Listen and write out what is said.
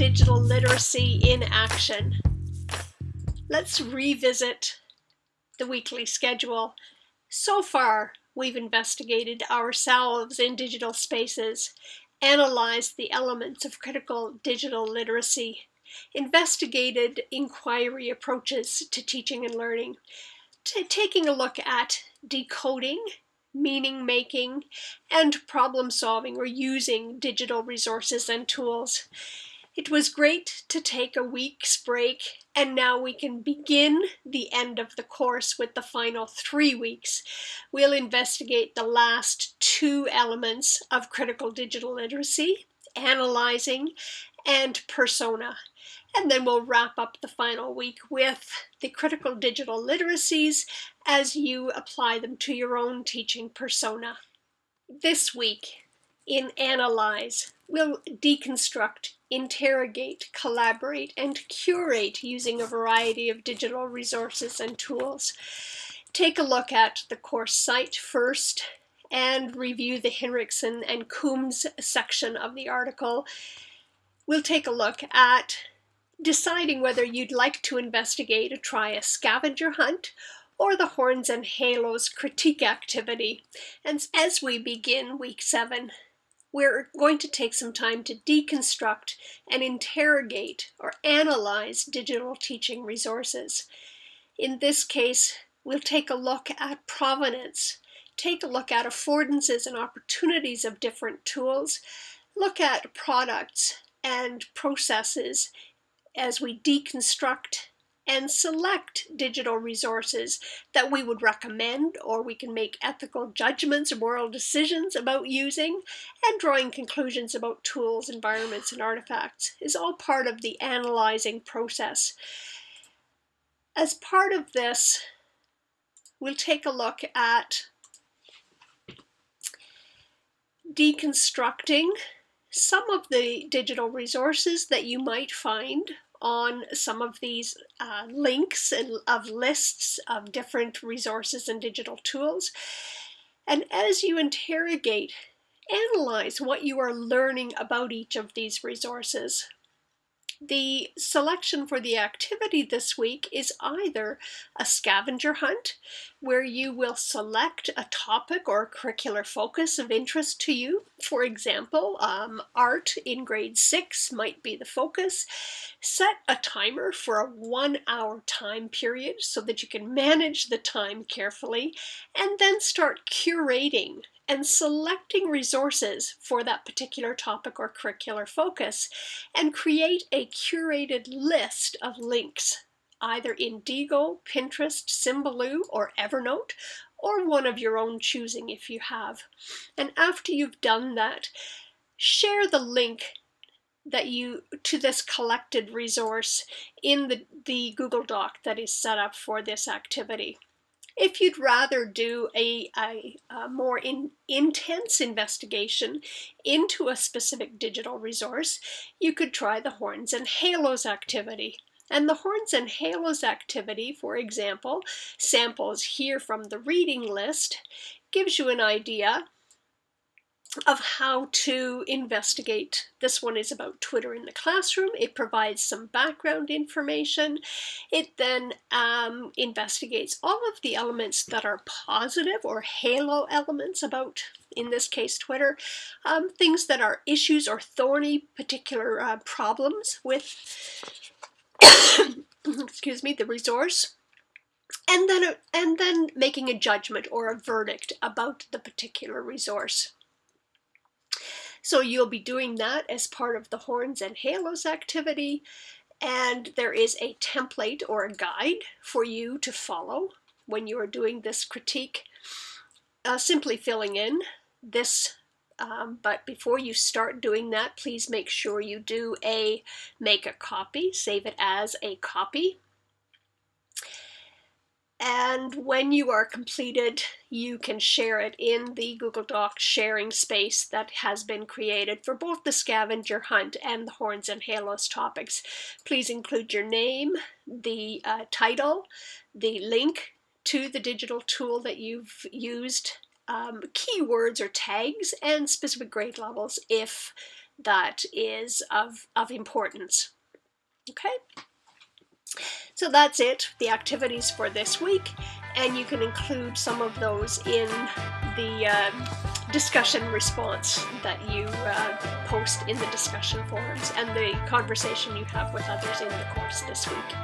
digital literacy in action. Let's revisit the weekly schedule. So far, we've investigated ourselves in digital spaces, analyzed the elements of critical digital literacy, investigated inquiry approaches to teaching and learning, taking a look at decoding meaning making, and problem solving or using digital resources and tools. It was great to take a week's break and now we can begin the end of the course with the final three weeks. We'll investigate the last two elements of critical digital literacy, analyzing and persona. And then we'll wrap up the final week with the critical digital literacies as you apply them to your own teaching persona. This week in Analyze, we'll deconstruct, interrogate, collaborate, and curate using a variety of digital resources and tools. Take a look at the course site first and review the Hinrichsen and Coombs section of the article. We'll take a look at deciding whether you'd like to investigate or try a scavenger hunt or the Horns and Halos critique activity. And as we begin week seven, we're going to take some time to deconstruct and interrogate or analyze digital teaching resources. In this case, we'll take a look at provenance, take a look at affordances and opportunities of different tools, look at products and processes as we deconstruct and select digital resources that we would recommend or we can make ethical judgments or moral decisions about using and drawing conclusions about tools, environments, and artifacts is all part of the analyzing process. As part of this, we'll take a look at deconstructing some of the digital resources that you might find on some of these uh, links and of lists of different resources and digital tools. And as you interrogate, analyze what you are learning about each of these resources. The selection for the activity this week is either a scavenger hunt, where you will select a topic or curricular focus of interest to you. For example, um, art in grade six might be the focus. Set a timer for a one hour time period so that you can manage the time carefully, and then start curating and selecting resources for that particular topic or curricular focus and create a curated list of links either in Diigo, Pinterest, Symbaloo, or Evernote, or one of your own choosing if you have. And after you've done that, share the link that you to this collected resource in the, the Google Doc that is set up for this activity. If you'd rather do a, a, a more in, intense investigation into a specific digital resource, you could try the Horns and Halos activity. And the Horns and Halos activity, for example, samples here from the reading list, gives you an idea of how to investigate. This one is about Twitter in the classroom. It provides some background information. It then um, investigates all of the elements that are positive or halo elements about, in this case, Twitter, um, things that are issues or thorny particular uh, problems with, excuse me, the resource and then and then making a judgment or a verdict about the particular resource. So you'll be doing that as part of the Horns and Halos activity. And there is a template or a guide for you to follow when you are doing this critique. Uh, simply filling in this um, but before you start doing that, please make sure you do a make a copy, save it as a copy. And when you are completed, you can share it in the Google Docs sharing space that has been created for both the scavenger hunt and the horns and halos topics. Please include your name, the uh, title, the link to the digital tool that you've used, um, keywords or tags, and specific grade levels if that is of, of importance. Okay? So that's it, the activities for this week, and you can include some of those in the uh, discussion response that you uh, post in the discussion forums and the conversation you have with others in the course this week.